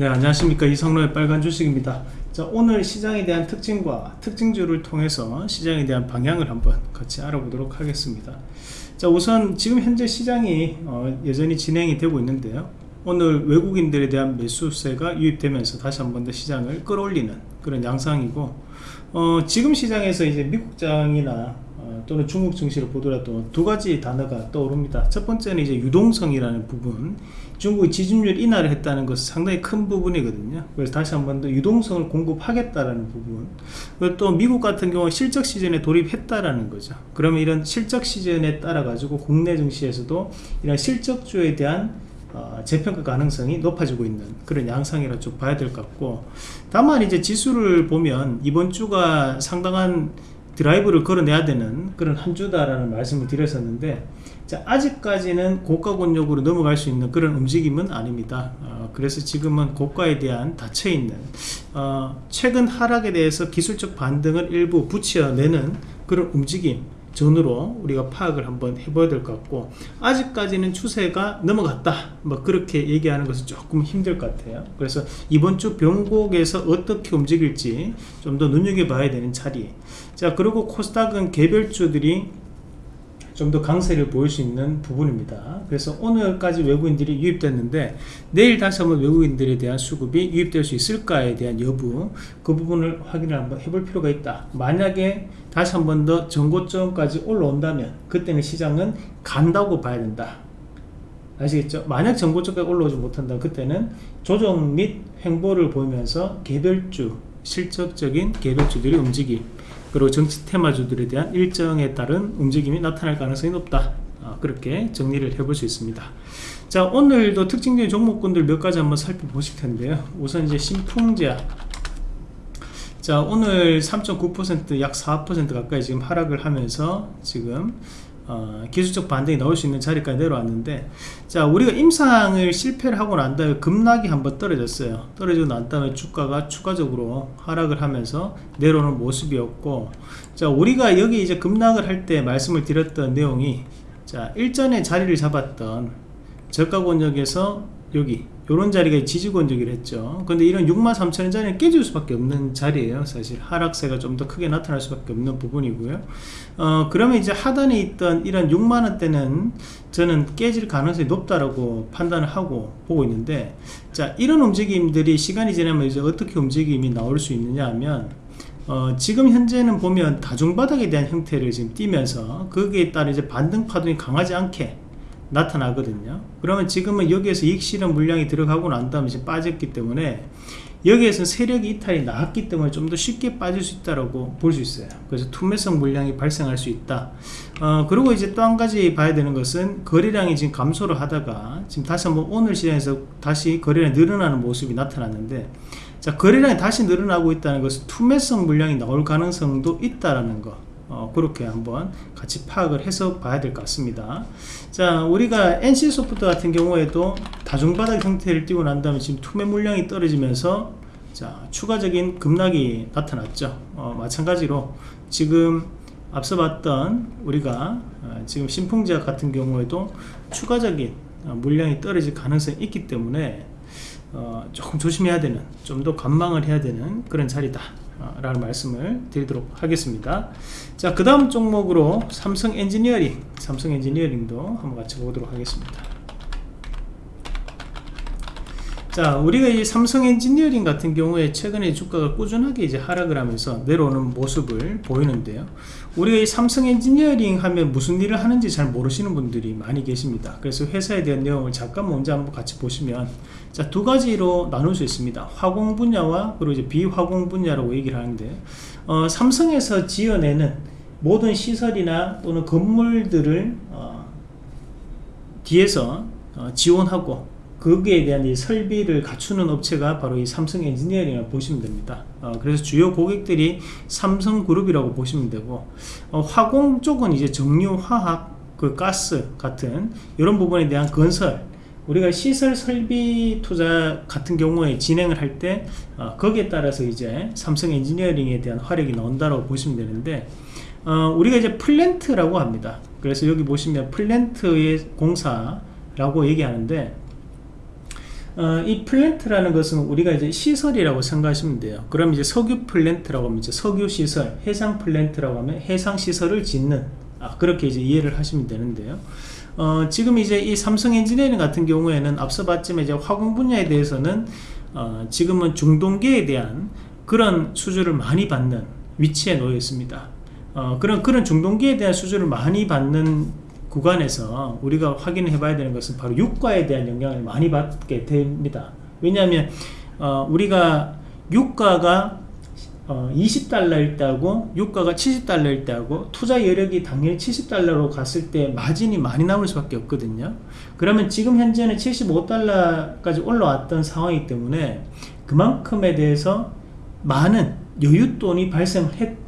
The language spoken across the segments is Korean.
네 안녕하십니까. 이성로의 빨간 주식입니다. 자 오늘 시장에 대한 특징과 특징주를 통해서 시장에 대한 방향을 한번 같이 알아보도록 하겠습니다. 자 우선 지금 현재 시장이 어, 여전히 진행이 되고 있는데요. 오늘 외국인들에 대한 매수세가 유입되면서 다시 한 번 더 시장을 끌어올리는 그런 양상이고 어, 지금 시장에서 이제 미국장이나 어, 또는 중국 증시를 보더라도 두 가지 단어가 떠오릅니다. 첫 번째는 이제 유동성이라는 부분. 중국이 지준율 인하를 했다는 것은 상당히 큰 부분이거든요. 그래서 다시 한 번 더 유동성을 공급하겠다라는 부분. 그리고 또 미국 같은 경우 실적 시즌에 돌입했다라는 거죠. 그러면 이런 실적 시즌에 따라 가지고 국내 증시에서도 이런 실적주에 대한 어, 재평가 가능성이 높아지고 있는 그런 양상이라 좀 봐야 될 것 같고 다만 이제 지수를 보면 이번 주가 상당한 드라이브를 걸어내야 되는 그런 한 주다라는 말씀을 드렸었는데 자, 아직까지는 고가 권역으로 넘어갈 수 있는 그런 움직임은 아닙니다. 어, 그래서 지금은 고가에 대한 닫혀있는 어, 최근 하락에 대해서 기술적 반등을 일부 붙여내는 그런 움직임 전으로 우리가 파악을 한번 해봐야 될 것 같고 아직까지는 추세가 넘어갔다. 뭐 그렇게 얘기하는 것은 조금 힘들 것 같아요. 그래서 이번 주 변곡에서 어떻게 움직일지 좀 더 눈여겨봐야 되는 자리. 자 그리고 코스닥은 개별주들이 좀 더 강세를 보일 수 있는 부분입니다. 그래서 오늘까지 외국인들이 유입됐는데 내일 다시 한번 외국인들에 대한 수급이 유입될 수 있을까에 대한 여부 그 부분을 확인을 한번 해볼 필요가 있다. 만약에 다시 한번 더 전고점까지 올라온다면 그때는 시장은 간다고 봐야 된다. 아시겠죠? 만약 전고점까지 올라오지 못한다 그때는 조정 및 횡보를 보이면서 개별주 실적적인 개별주들이 움직임 그리고 정치 테마주들에 대한 일정에 따른 움직임이 나타날 가능성이 높다. 어, 그렇게 정리를 해볼 수 있습니다. 자 오늘도 특징적인 종목군들 몇 가지 한번 살펴보실 텐데요. 우선 이제 신풍제약. 자 오늘 3.9%약 4% 가까이 지금 하락을 하면서 지금 어, 기술적 반등이 나올 수 있는 자리까지 내려왔는데 자 우리가 임상을 실패를 하고 난 다음에 급락이 한번 떨어졌어요. 떨어지고 난 다음에 주가가 추가적으로 하락을 하면서 내려오는 모습이었고 자 우리가 여기 이제 급락을 할 때 말씀을 드렸던 내용이 자 일전에 자리를 잡았던 저가 권역에서 여기 요런 자리가 지지권적이라 했죠. 근데 이런 63,000원짜리는 깨질 수밖에 없는 자리예요. 사실 하락세가 좀 더 크게 나타날 수밖에 없는 부분이고요. 어 그러면 이제 하단에 있던 이런 6만원대는 저는 깨질 가능성이 높다라고 판단을 하고 보고 있는데 자 이런 움직임들이 시간이 지나면 이제 어떻게 움직임이 나올 수 있느냐 하면 어, 지금 현재는 보면 다중바닥에 대한 형태를 지금 띄면서 거기에 따라 이제 반등 파동이 강하지 않게 나타나거든요. 그러면 지금은 여기에서 이익 실현 물량이 들어가고 난 다음에 이제 빠졌기 때문에 여기에서 세력이 이탈이 나왔기 때문에 좀 더 쉽게 빠질 수 있다고 볼 수 있어요. 그래서 투매성 물량이 발생할 수 있다. 어, 그리고 이제 또 한 가지 봐야 되는 것은 거래량이 지금 감소를 하다가 지금 다시 한번 오늘 시장에서 다시 거래량이 늘어나는 모습이 나타났는데 자 거래량이 다시 늘어나고 있다는 것은 투매성 물량이 나올 가능성도 있다라는 거 어, 그렇게 한번 같이 파악을 해서 봐야 될 것 같습니다. 자 우리가 NC소프트 같은 경우에도 다중바닥 형태를 띄고 난 다음에 지금 투매 물량이 떨어지면서 자 추가적인 급락이 나타났죠. 어, 마찬가지로 지금 앞서 봤던 우리가 어, 지금 신풍제약 같은 경우에도 추가적인 어, 물량이 떨어질 가능성이 있기 때문에 어, 조금 조심해야 되는 좀 더 관망을 해야 되는 그런 자리다 라는 말씀을 드리도록 하겠습니다. 자 그 다음 종목으로 삼성 엔지니어링 삼성 엔지니어링도 한번 같이 보도록 하겠습니다 자 우리가 이 삼성 엔지니어링 같은 경우에 최근에 주가가 꾸준하게 이제 하락을 하면서 내려오는 모습을 보이는데요. 우리가 이 삼성 엔지니어링 하면 무슨 일을 하는지 잘 모르시는 분들이 많이 계십니다. 그래서 회사에 대한 내용을 잠깐 먼저 한번 같이 보시면 자 두 가지로 나눌 수 있습니다. 화공 분야와 그리고 이제 비화공 분야라고 얘기를 하는데 어, 삼성에서 지어내는 모든 시설이나 또는 건물들을 어, 뒤에서 어, 지원하고 거기에 대한 이 설비를 갖추는 업체가 바로 이 삼성 엔지니어링을 보시면 됩니다. 어, 그래서 주요 고객들이 삼성그룹이라고 보시면 되고 어, 화공 쪽은 이제 정유화학 그 가스 같은 이런 부분에 대한 건설 우리가 시설 설비 투자 같은 경우에 진행을 할 때 어, 거기에 따라서 이제 삼성 엔지니어링에 대한 화력이 나온다고 보시면 되는데 어, 우리가 이제 플랜트라고 합니다. 그래서 여기 보시면 플랜트의 공사라고 얘기하는데 어, 이 플랜트라는 것은 우리가 이제 시설이라고 생각하시면 돼요. 그럼 이제 석유 플랜트라고 하면 이제 석유 시설, 해상 플랜트라고 하면 해상 시설을 짓는 아, 그렇게 이제 이해를 하시면 되는데요. 어, 지금 이제 이 삼성 엔지니어링 같은 경우에는 앞서 봤지만 이제 화공 분야에 대해서는 어, 지금은 중동계에 대한 그런 수주를 많이 받는 위치에 놓여 있습니다. 어, 그런 그런 중동계에 대한 수주를 많이 받는 구간에서 우리가 확인해 봐야 되는 것은 바로 유가에 대한 영향을 많이 받게 됩니다. 왜냐하면 어, 우리가 유가가 어, 20달러일 때하고 유가가 70달러일 때하고 투자 여력이 당연히 70달러로 갔을 때 마진이 많이 남을 수밖에 없거든요. 그러면 지금 현재는 75달러까지 올라왔던 상황이기 때문에 그만큼에 대해서 많은 여윳돈이 발생했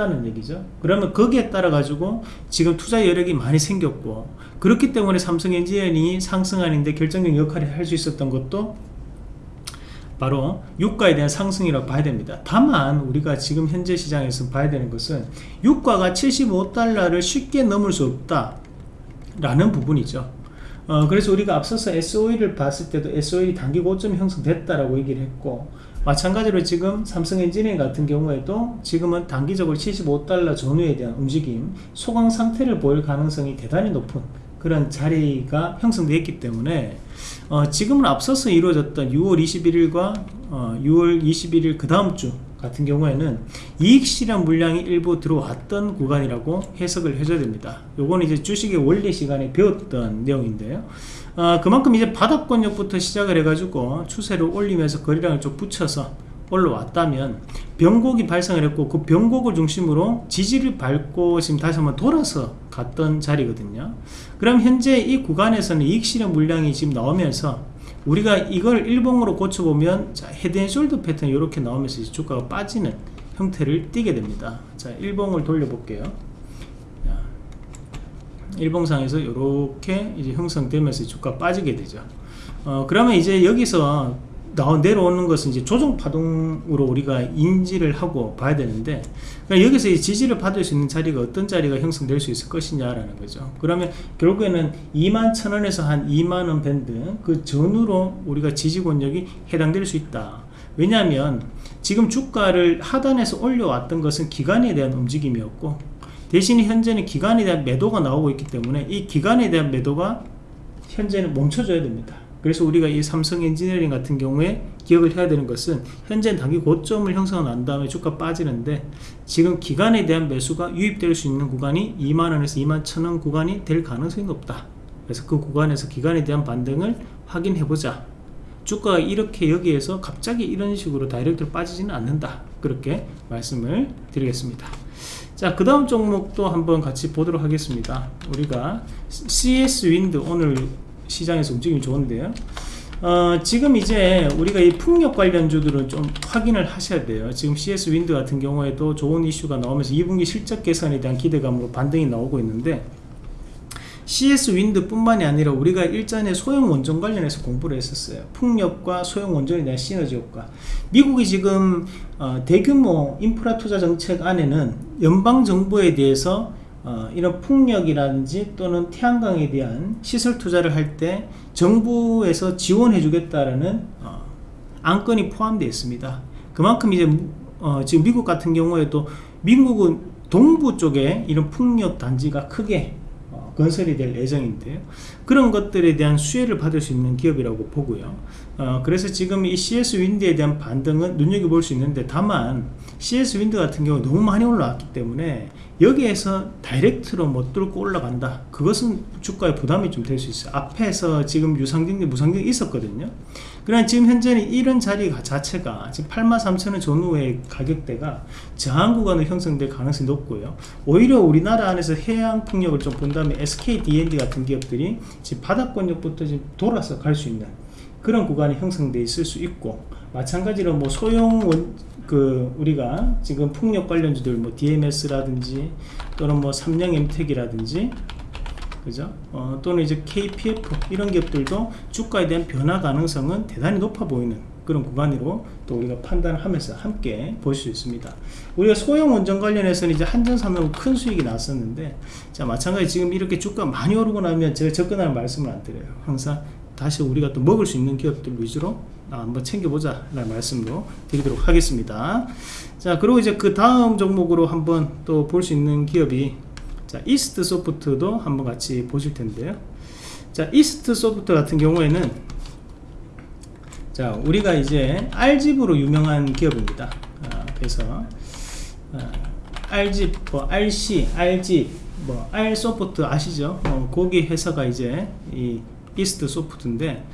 다는 얘기죠. 그러면 거기에 따라 가지고 지금 투자 여력이 많이 생겼고 그렇기 때문에 삼성 엔지니어링이 상승하는데 결정적 역할을 할 수 있었던 것도 바로 유가에 대한 상승이라고 봐야 됩니다. 다만 우리가 지금 현재 시장에서 봐야 되는 것은 유가가 75달러를 쉽게 넘을 수 없다 라는 부분이죠. 어, 그래서 우리가 앞서서 SOE를 봤을 때도 SOE 단기 고점이 형성됐다라고 얘기를 했고 마찬가지로 지금 삼성 엔지니어링 같은 경우에도 지금은 단기적으로 75달러 전후에 대한 움직임 소강 상태를 보일 가능성이 대단히 높은 그런 자리가 형성되었기 때문에 어, 지금은 앞서서 이루어졌던 6월 21일과 어, 6월 21일 그 다음 주 같은 경우에는 이익 실현 물량이 일부 들어왔던 구간이라고 해석을 해줘야 됩니다. 요거는 이제 주식의 원리 시간에 배웠던 내용인데요. 어, 그만큼 이제 바닥권역부터 시작을 해가지고 추세를 올리면서 거래량을 좀 붙여서 올라왔다면 변곡이 발생을 했고 그 변곡을 중심으로 지지를 밟고 지금 다시 한번 돌아서 갔던 자리거든요 그럼 현재 이 구간에서는 이익 실현 물량이 지금 나오면서 우리가 이걸 일봉으로 고쳐보면 자, 헤드앤숄더 패턴 이렇게 나오면서 주가가 빠지는 형태를 띠게 됩니다 자 일봉을 돌려볼게요 일봉상에서 이렇게 이제 형성되면서 주가 빠지게 되죠. 어, 그러면 이제 여기서 나 내려오는 것은 이제 조정 파동으로 우리가 인지를 하고 봐야 되는데 그러니까 여기서 이 지지를 받을 수 있는 자리가 어떤 자리가 형성될 수 있을 것이냐라는 거죠. 그러면 결국에는 2만 천 원에서 한 2만 원 밴드 그 전후로 우리가 지지 권역이 해당될 수 있다. 왜냐하면 지금 주가를 하단에서 올려왔던 것은 기간에 대한 움직임이었고 대신 현재는 기간에 대한 매도가 나오고 있기 때문에 이 기간에 대한 매도가 현재는 멈춰줘야 됩니다. 그래서 우리가 이 삼성 엔지니어링 같은 경우에 기억을 해야 되는 것은 현재 단기 고점을 형성한 다음에 주가 빠지는데 지금 기간에 대한 매수가 유입될 수 있는 구간이 2만원에서 2만 1천원 구간이 될 가능성이 높다. 그래서 그 구간에서 기간에 대한 반등을 확인해보자. 주가가 이렇게 여기에서 갑자기 이런 식으로 direct로 빠지지는 않는다. 그렇게 말씀을 드리겠습니다. 자, 그 다음 종목도 한번 같이 보도록 하겠습니다. 우리가 CS 윈드 오늘 시장에서 움직임이 좋은데요. 어, 지금 이제 우리가 이 풍력 관련주들은 좀 확인을 하셔야 돼요. 지금 CS 윈드 같은 경우에도 좋은 이슈가 나오면서 2분기 실적 개선에 대한 기대감으로 반등이 나오고 있는데 CS 윈드 뿐만이 아니라 우리가 일전에 소형 원전 관련해서 공부를 했었어요 풍력과 소형 원전에 대한 시너지 효과 미국이 지금 어, 대규모 인프라 투자 정책 안에는 연방 정부에 대해서 어, 이런 풍력이라든지 또는 태양광에 대한 시설 투자를 할 때 정부에서 지원해 주겠다라는 어, 안건이 포함되어 있습니다. 그만큼 이제 어, 지금 미국 같은 경우에도 미국은 동부 쪽에 이런 풍력 단지가 크게 건설이 될 예정인데요. 그런 것들에 대한 수혜를 받을 수 있는 기업이라고 보고요. 어, 그래서 지금 이 CS 윈드에 대한 반등은 눈여겨볼 수 있는데 다만 CS 윈드 같은 경우 너무 많이 올라왔기 때문에 여기에서 다이렉트로 못 뚫고 올라간다 그것은 주가에 부담이 좀 될 수 있어요 앞에서 지금 유상증기 무상증이 있었거든요 그러나 지금 현재는 이런 자리 자체가 지금 83,000원 전후의 가격대가 저항 구간을 형성될 가능성이 높고요. 오히려 우리나라 안에서 해양 풍력을 좀 본다면 SK D&D 같은 기업들이 지금 바닥권역부터 지금 돌아서 갈 수 있는 그런 구간이 형성돼 있을 수 있고 마찬가지로 뭐 소형 원, 그 우리가 지금 풍력 관련주들 뭐 DMS라든지 또는 뭐 삼양 엠텍이라든지 그죠? 어, 또는 이제 KPF 이런 기업들도 주가에 대한 변화 가능성은 대단히 높아 보이는 그런 구간으로 또 우리가 판단하면서 함께 볼 수 있습니다. 우리가 소형 원전 관련해서는 이제 한전 삼성 큰 수익이 났었는데 자 마찬가지 지금 이렇게 주가 많이 오르고 나면 제가 접근하는 말씀을 안 드려요. 항상 다시 우리가 또 먹을 수 있는 기업들 위주로 아, 한번 챙겨보자 라는 말씀으로 드리도록 하겠습니다 자 그리고 이제 그 다음 종목으로 한번 또 볼 수 있는 기업이 자 이스트 소프트도 한번 같이 보실 텐데요. 자 이스트 소프트 같은 경우에는 자 우리가 이제 알집으로 유명한 기업입니다. 아, 그래서 아, R집 뭐 RC R집 뭐 R소프트 아시죠? 어, 거기 회사가 이제 이 이스트 소프트인데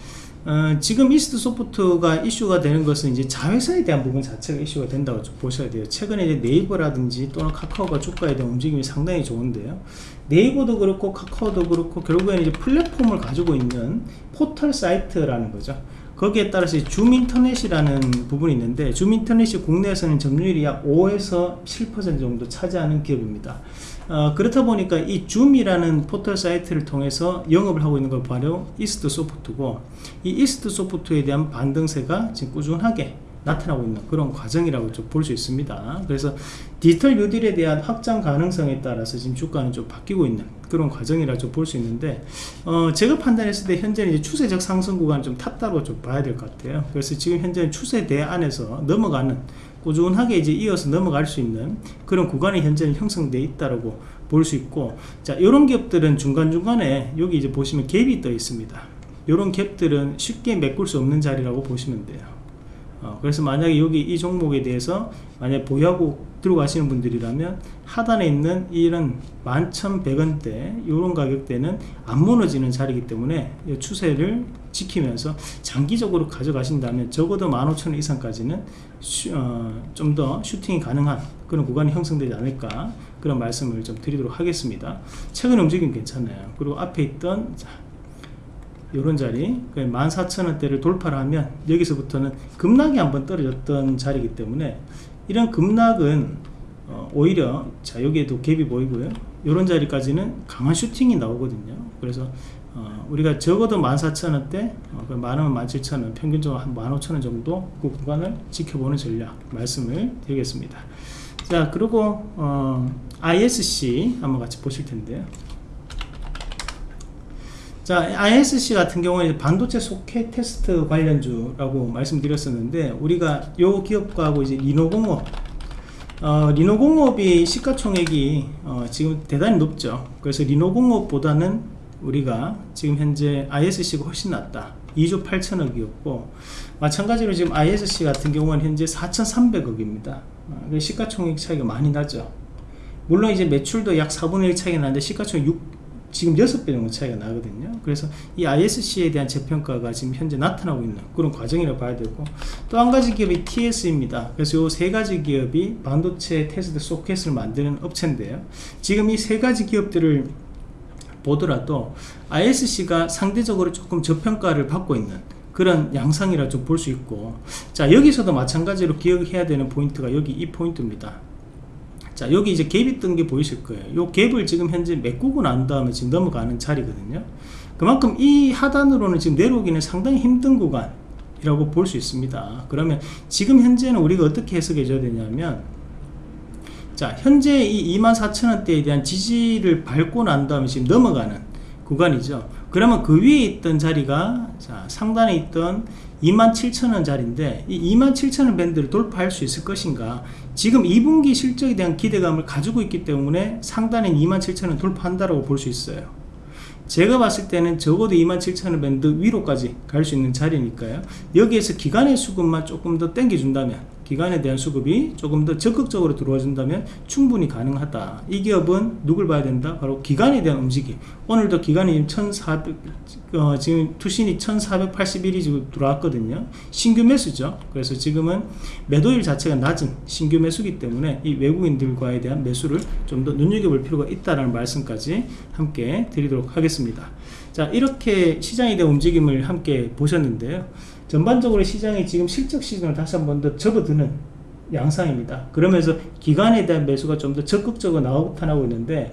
어, 지금 이스트 소프트가 이슈가 되는 것은 이제 자회사에 대한 부분 자체가 이슈가 된다고 좀 보셔야 돼요. 최근에 이제 네이버라든지 또는 카카오가 주가에 대한 움직임이 상당히 좋은데요. 네이버도 그렇고 카카오도 그렇고 결국에는 이제 플랫폼을 가지고 있는 포털 사이트라는 거죠. 거기에 따라서 줌 인터넷이라는 부분이 있는데 줌 인터넷이 국내에서는 점유율이 약 5에서 7% 정도 차지하는 기업입니다. 어, 그렇다 보니까 이 줌이라는 포털 사이트를 통해서 영업을 하고 있는 걸 바로 이스트 소프트고 이 이스트 소프트에 대한 반등세가 지금 꾸준하게 나타나고 있는 그런 과정이라고 좀 볼 수 있습니다. 그래서 디지털 뉴딜에 대한 확장 가능성에 따라서 지금 주가는 좀 바뀌고 있는 그런 과정이라 좀 볼 수 있는데 어 제가 판단했을 때 현재는 이제 추세적 상승 구간을 좀 탔다고 좀 봐야 될 것 같아요. 그래서 지금 현재는 추세대 안에서 넘어가는 꾸준하게 이제 이어서 넘어갈 수 있는 그런 구간이 현재는 형성되어 있다라고 볼 수 있고 자 이런 기업들은 중간중간에 여기 이제 보시면 갭이 떠 있습니다. 이런 갭들은 쉽게 메꿀 수 없는 자리라고 보시면 돼요. 어, 그래서 만약에 여기 이 종목에 대해서 만약 보유하고 들어가시는 분들이라면 하단에 있는 이런 11,100원대 이런 가격대는 안 무너지는 자리이기 때문에 이 추세를 지키면서 장기적으로 가져가신다면 적어도 15,000원 이상까지는 어, 좀 더 슈팅이 가능한 그런 구간이 형성되지 않을까 그런 말씀을 좀 드리도록 하겠습니다. 최근 움직임 괜찮아요. 그리고 앞에 있던 자, 요런 자리 14,000원대를 돌파를 하면 여기서부터는 급락이 한번 떨어졌던 자리이기 때문에 이런 급락은 어, 오히려 자 여기에도 갭이 보이고요. 요런 자리까지는 강한 슈팅이 나오거든요. 그래서 어, 우리가 적어도 14,000원대 어, 만원 17,000원 평균적으로 한 15,000원 정도 그 구간을 지켜보는 전략 말씀을 드리겠습니다. 자 그리고 어, ISC 한번 같이 보실 텐데요 자, ISC 같은 경우는 반도체 소켓 테스트 관련주라고 말씀드렸었는데 우리가 요 기업하고 이제 리노공업 어, 리노공업이 시가총액이 어, 지금 대단히 높죠. 그래서 리노공업보다는 우리가 지금 현재 ISC가 훨씬 낫다. 2조 8천억이었고 마찬가지로 지금 ISC 같은 경우는 현재 4,300억입니다. 어, 시가총액 차이가 많이 나죠. 물론 이제 매출도 약 4분의 1 차이가 나는데 시가총액 6 지금 6배 정도 차이가 나거든요. 그래서 이 ISC에 대한 재평가가 지금 현재 나타나고 있는 그런 과정이라고 봐야 되고 또 한 가지 기업이 TSE입니다. 그래서 이 세 가지 기업이 반도체 테스트 소켓을 만드는 업체인데요. 지금 이 세 가지 기업들을 보더라도 ISC가 상대적으로 조금 저평가를 받고 있는 그런 양상이라 좀 볼 수 있고 자 여기서도 마찬가지로 기억해야 되는 포인트가 여기 이 포인트입니다 자 여기 이제 갭이 뜬 게 보이실 거예요. 요 갭을 지금 현재 메꾸고 난 다음에 지금 넘어가는 자리거든요. 그만큼 이 하단으로는 지금 내려오기는 상당히 힘든 구간이라고 볼 수 있습니다. 그러면 지금 현재는 우리가 어떻게 해석해 줘야 되냐면 자 현재 이 24,000원대에 대한 지지를 밟고 난 다음에 지금 넘어가는 구간이죠. 그러면 그 위에 있던 자리가 자 상단에 있던 27,000원 자리인데 이 27,000원 밴드를 돌파할 수 있을 것인가? 지금 2분기 실적에 대한 기대감을 가지고 있기 때문에 상단인 27,000원 돌파한다고 볼 수 있어요. 제가 봤을 때는 적어도 27,000원 밴드 위로까지 갈 수 있는 자리니까요. 여기에서 기간의 수급만 조금 더 땡겨준다면 기간에 대한 수급이 조금 더 적극적으로 들어와 준다면 충분히 가능하다. 이 기업은 누굴 봐야 된다? 바로 기간에 대한 움직임 오늘도 기간이 1400 어, 지금 투신이 1481이 지금 들어왔거든요. 신규 매수죠. 그래서 지금은 매도일 자체가 낮은 신규 매수기 때문에 이 외국인들과에 대한 매수를 좀 더 눈여겨볼 필요가 있다는 말씀까지 함께 드리도록 하겠습니다. 자 이렇게 시장에 대한 움직임을 함께 보셨는데요 전반적으로 시장이 지금 실적 시즌을 다시 한 번 더 접어드는 양상입니다. 그러면서 기간에 대한 매수가 좀 더 적극적으로 나타나고 있는데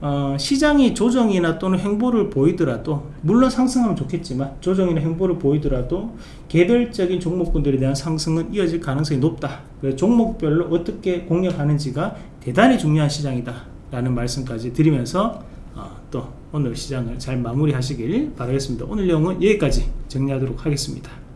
어, 시장이 조정이나 또는 행보를 보이더라도 물론 상승하면 좋겠지만 조정이나 행보를 보이더라도 개별적인 종목군들에 대한 상승은 이어질 가능성이 높다. 그래서 종목별로 어떻게 공략하는지가 대단히 중요한 시장이다 라는 말씀까지 드리면서 어, 또 오늘 시장을 잘 마무리하시길 바라겠습니다. 오늘 내용은 여기까지 정리하도록 하겠습니다